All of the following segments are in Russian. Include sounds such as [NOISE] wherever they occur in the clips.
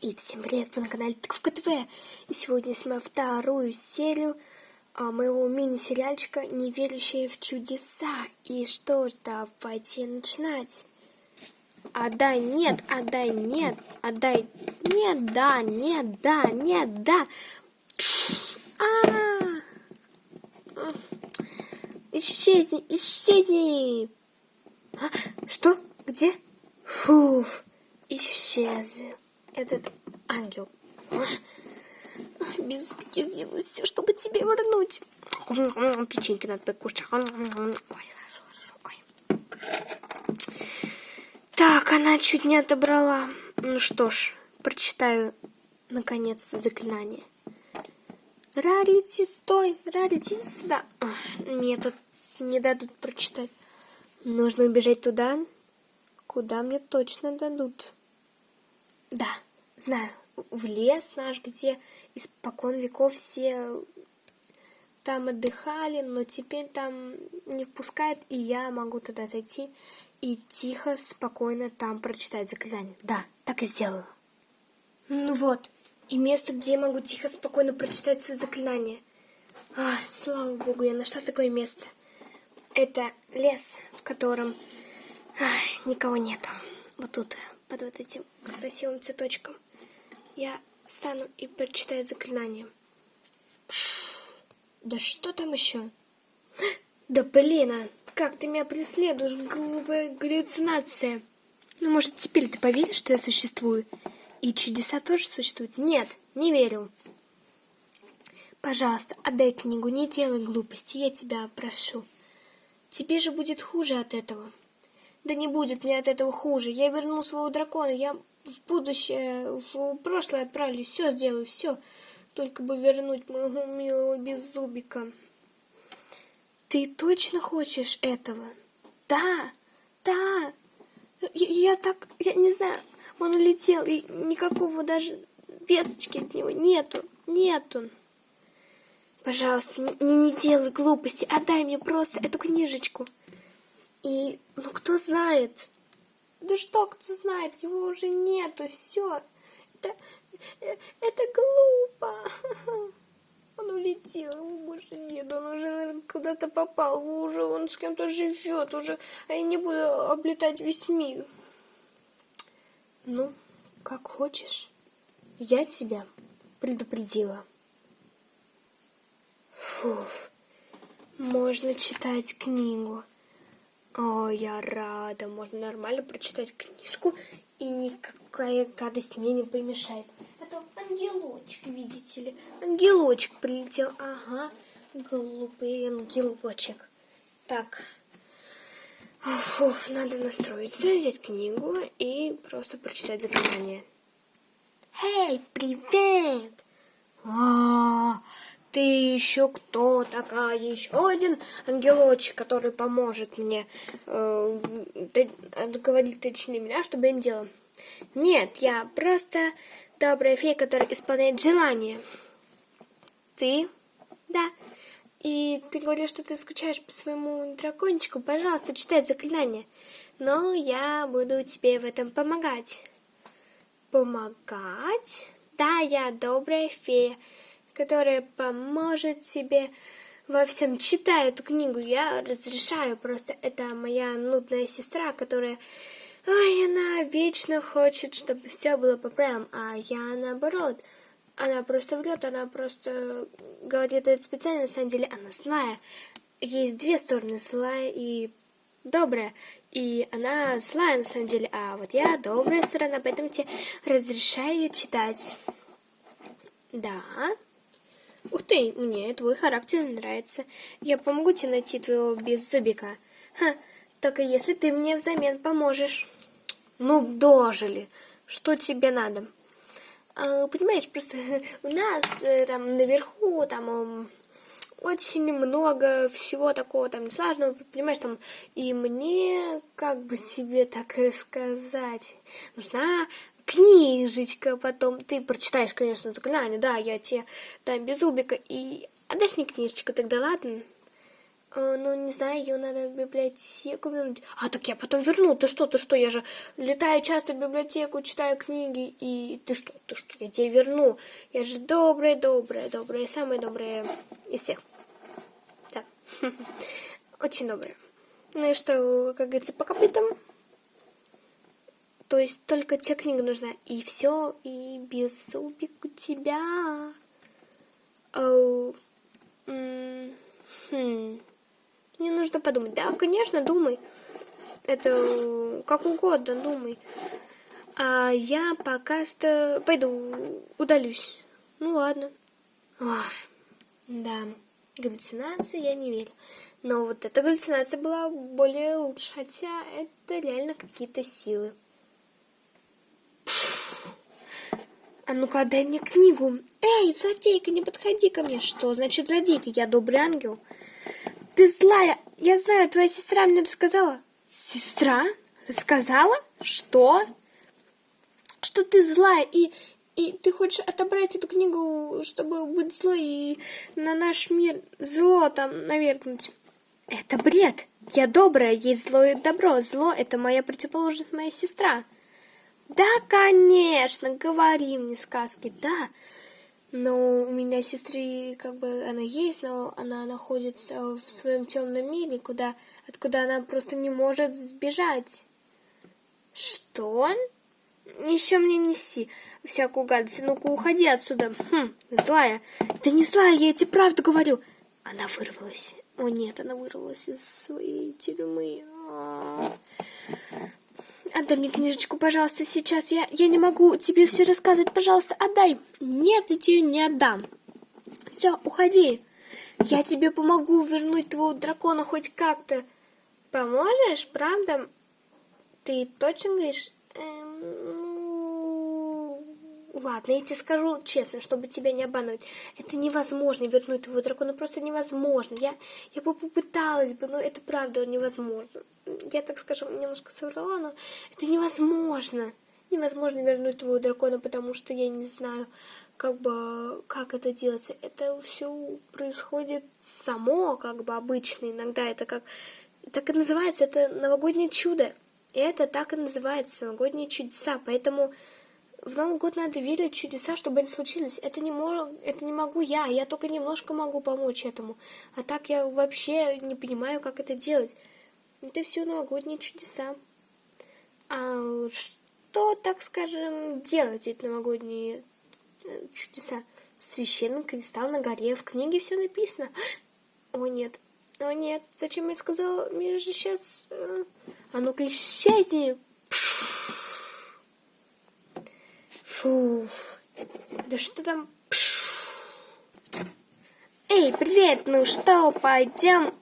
И всем привет, вы на канале Тыковка ТВ. И сегодня снимаю вторую серию а, моего мини-сериальчика «Неверящие в чудеса». И что ж, давайте начинать. Отдай, нет, отдай, нет, отдай, нет, да, нет, да, нет, да. А, -а, -а. Исчезни, исчезни. А, что? Где? Фуф, исчезли этот ангел. Без успехи сделаю все, чтобы тебе вернуть. Печеньки надо покушать. Ой, хорошо, хорошо. Ой. Так, она чуть не отобрала. Ну что ж, прочитаю, наконец, заклинание. Рарити, стой! Рарити, сюда! Нет, тут не дадут прочитать. Нужно убежать туда, куда мне точно дадут. Да знаю, в лес наш, где испокон веков все там отдыхали, но теперь там не впускают, и я могу туда зайти и тихо, спокойно там прочитать заклинание. Да, так и сделаю. Ну вот, и место, где я могу тихо, спокойно прочитать свое заклинание. Ах, слава богу, я нашла такое место. Это лес, в котором ах, никого нету. Вот тут, под вот этим красивым цветочком я встану и прочитаю заклинание. Да что там еще? Да блин, а как ты меня преследуешь, глупая галлюцинация. Ну, может, теперь ты поверишь, что я существую? И чудеса тоже существуют? Нет, не верю. Пожалуйста, отдай книгу, не делай глупости, я тебя прошу. Тебе же будет хуже от этого. Да не будет мне от этого хуже. Я верну своего дракона, я в будущее, в прошлое отправлюсь, все сделаю, все. Только бы вернуть моего милого беззубика. Ты точно хочешь этого? Да, да. Я, я так, я не знаю, он улетел, и никакого даже весточки от него нету, нету. Пожалуйста, не, не делай глупости, отдай мне просто эту книжечку. И, ну, кто знает, да что, кто знает, его уже нету, все. Это, это глупо. [LAUGHS] Он улетел, его больше нет, он уже, куда-то попал, уже он с кем-то живет, уже, а я не буду облетать весь мир. Ну, как хочешь. Я тебя предупредила. Фуф, можно читать книгу. О, я рада. Можно нормально прочитать книжку, и никакая гадость мне не помешает. А то ангелочек, видите ли. Ангелочек прилетел. Ага, глупый ангелочек. Так. Фуф, надо настроиться, взять книгу и просто прочитать заклинание. Эй, привет! А, -а, -а ты еще кто такая? Еще один ангелочек, который поможет мне э, говорить точнее меня, чтобы я не делала. Нет, я просто добрая фея, которая исполняет желания. Ты? Да. И ты говоришь, что ты скучаешь по своему дракончику. Пожалуйста, читай заклинание. Но я буду тебе в этом помогать. Помогать? Да, я добрая фея которая поможет тебе во всем. Читай эту книгу, я разрешаю, просто это моя нудная сестра, которая... Ой, она вечно хочет, чтобы все было по правилам, а я наоборот. Она просто врет, она просто говорит это специально, на самом деле она злая. Есть две стороны, злая и добрая. И она злая на самом деле, а вот я добрая сторона, поэтому тебе разрешаю читать. Да. Ух ты, мне твой характер нравится. Я помогу тебе найти твоего беззубика. Ха, только если ты мне взамен поможешь. Ну, дожили. Что тебе надо? А, понимаешь, просто [LAUGHS] у нас э, там наверху там очень много всего такого там сложного, понимаешь, там, и мне, как бы [LAUGHS] тебе так сказать, нужна книжечка, потом ты прочитаешь, конечно, заклинание, да, я тебе дам без убика, и отдашь мне книжечку тогда, ладно? А, ну, не знаю, ее надо в библиотеку вернуть. А, так я потом верну. Ты что, ты что? Я же летаю часто в библиотеку, читаю книги. И ты что, ты что? Я тебе верну. Я же добрая, добрая, добрая, самая добрая из всех. Да. [LAUGHS] Очень добрая. Ну и что, как говорится, по копытам. То есть только тебе книга нужна. И все, и без зубик у тебя. Оу. Хм. Мне нужно подумать. Да, конечно, думай. Это как угодно, думай. А я пока что пойду удалюсь. Ну ладно. Ох, да, галлюцинации я не верю. Но вот эта галлюцинация была более лучше, хотя это реально какие-то силы. А ну-ка, дай мне книгу. Эй, злодейка, не подходи ко мне. Что значит злодейка? Я добрый ангел. Ты злая. Я знаю, твоя сестра мне рассказала. Сестра? Рассказала? Что? Что ты злая и и ты хочешь отобрать эту книгу, чтобы быть злой и на наш мир зло там навергнуть. Это бред. Я добрая, есть зло и добро. Зло — это моя противоположность, моя сестра. Да, конечно, говори мне сказки, да. Но у меня сестры, как бы, она есть, но она находится в своем темном мире, куда, откуда она просто не может сбежать. Что? Еще мне неси всякую гадость. Ну-ка, уходи отсюда. Хм, злая. Да не злая, я тебе правду говорю. Она вырвалась. О нет, она вырвалась из своей тюрьмы. А -а -а. Отдай мне книжечку, пожалуйста, сейчас. Я, я не могу тебе все рассказывать. Пожалуйста, отдай. Нет, я тебе не отдам. Все, уходи. Я тебе помогу вернуть твоего дракона хоть как-то. Поможешь, правда? Ты точно говоришь? Эм, Ладно, я тебе скажу честно, чтобы тебя не обмануть. Это невозможно вернуть твоего дракона, просто невозможно. Я, я бы попыталась бы, но это правда невозможно. Я, так скажем, немножко соврала, но это невозможно. Невозможно вернуть твоего дракона, потому что я не знаю, как бы, как это делается. Это все происходит само, как бы, обычно. Иногда это как... Так и называется, это новогоднее чудо. И это так и называется, новогодние чудеса. Поэтому в Новый год надо верить в чудеса, чтобы они случились. Это не, мог, это не могу я, я только немножко могу помочь этому. А так я вообще не понимаю, как это делать. Это все новогодние чудеса. А что, так скажем, делать эти новогодние э, чудеса? Священный кристалл на горе, в книге все написано. О нет, о нет, зачем я сказала, мне же сейчас... Э, а ну-ка исчезни! Фуф. Да что там? Эй, привет! Ну что, пойдем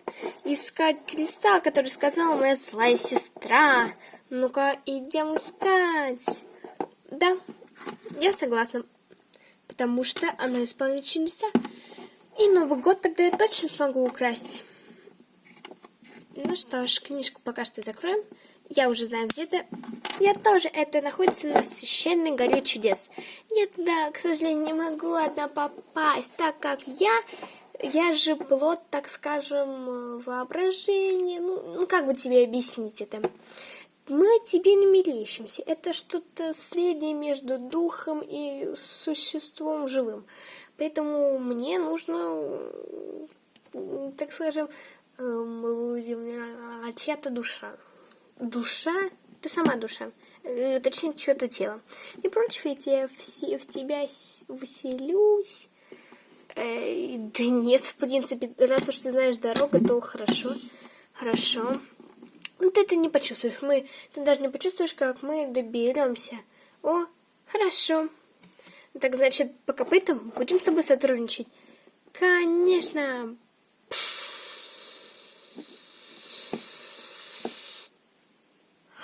искать кристалл, который сказала моя злая сестра. Ну-ка, идем искать. Да, я согласна. Потому что она исполнит чудеса. И Новый год тогда я точно смогу украсть. Ну что ж, книжку пока что закроем. Я уже знаю, где это. Я тоже. Это находится на священной горе чудес. Я туда, к сожалению, не могу одна попасть, так как я... Я же плод, так скажем, воображения. Ну, ну как бы тебе объяснить это? Мы тебе не мерещимся. Это что-то среднее между духом и существом живым. Поэтому мне нужно, так скажем, эм, чья-то душа душа, ты сама душа, э, точнее, чье-то тело. Не против, я тебе в, в тебя вселюсь. Э, да нет, в принципе, раз уж ты знаешь дорогу, то хорошо. Хорошо. Ну, ты это не почувствуешь. Мы, ты даже не почувствуешь, как мы доберемся. О, хорошо. Так значит, по копытам будем с тобой сотрудничать? Конечно. Пфф.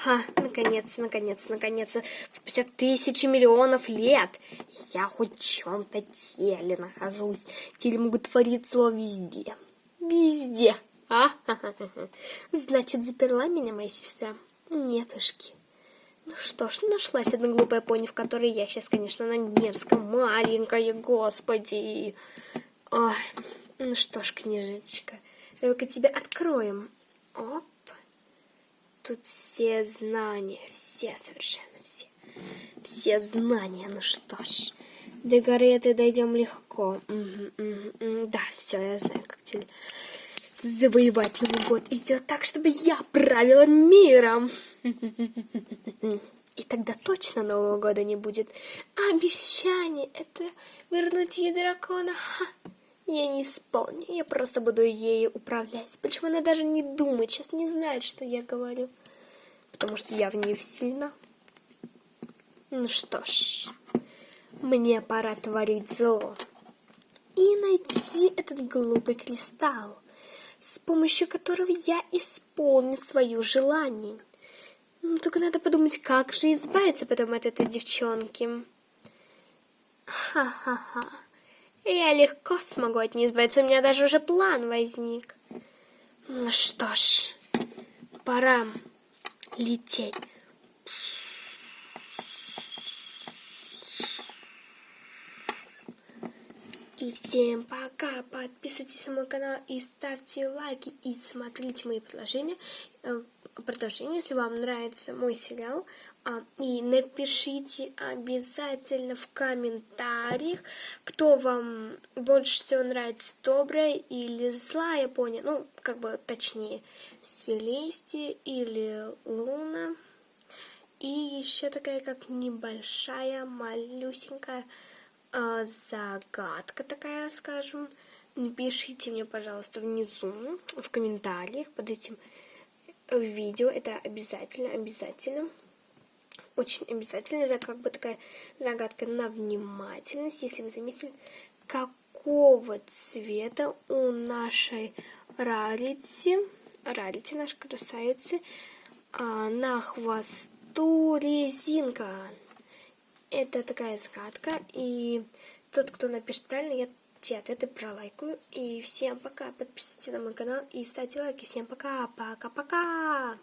Ха, наконец, наконец, наконец, спустя тысячи миллионов лет я хоть в чем-то теле нахожусь. Теле могут творить зло везде. Везде. А? Значит, заперла меня моя сестра? Нетушки. Ну что ж, нашлась одна глупая пони, в которой я сейчас, конечно, на мерзком, маленькая, господи. Ой, ну что ж, книжечка, Только тебе откроем. Оп. Тут все знания, все совершенно все. Все знания, ну что ж. До горы это дойдем легко. Да, все, я знаю, как тебе завоевать Новый год и сделать так, чтобы я правила миром. [LAUGHS] И тогда точно Нового года не будет. Обещание — это вернуть ей дракона. Ха. Я не исполню, я просто буду ею управлять. Почему она даже не думает, сейчас не знает, что я говорю. Потому что я в ней сильна. Ну что ж, мне пора творить зло. И найти этот глупый кристалл, с помощью которого я исполню свое желание. Ну, только надо подумать, как же избавиться потом от этой девчонки. Ха-ха-ха. Я легко смогу от нее избавиться, у меня даже уже план возник. Ну что ж, пора лететь. И всем пока! Подписывайтесь на мой канал и ставьте лайки и смотрите мои предложения. Продолжение, если вам нравится мой сериал. А, и напишите обязательно в комментариях, кто вам больше всего нравится, добрая или злая пони. Ну, как бы точнее, Селестия или Луна. И еще такая, как небольшая, малюсенькая э, загадка такая, скажем. Напишите мне, пожалуйста, внизу, в комментариях под этим видео. Это обязательно, обязательно. Очень обязательно. Это как бы такая загадка на внимательность. Если вы заметили, какого цвета у нашей рарити, рарити нашей красавицы, а, на хвосту резинка. Это такая загадка. И тот, кто напишет правильно, я те ответы пролайкаю. И всем пока. Подписывайтесь на мой канал и ставьте лайки. Всем пока. Пока-пока.